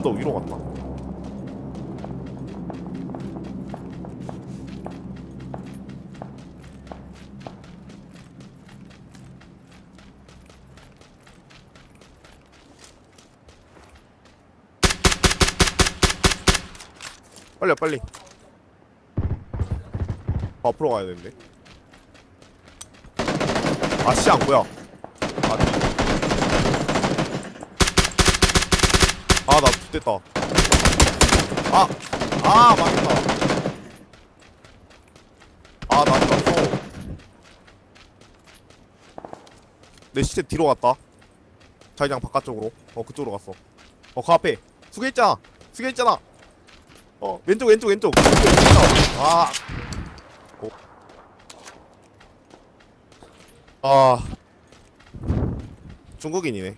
언덕 위로 갔다. 빨리 와, 빨리. 더 앞으로 가야 되는데. 아씨 안 보여 아나 됐다. 아! 아 망했다. 아나 죽었어 내 시체 뒤로 갔다. 자기장 바깥쪽으로. 어 그쪽으로 갔어. 어그 앞에. 수게 있잖아. 수게 있잖아. 어 왼쪽 왼쪽 왼쪽. 아. 어. 아. 중국인이네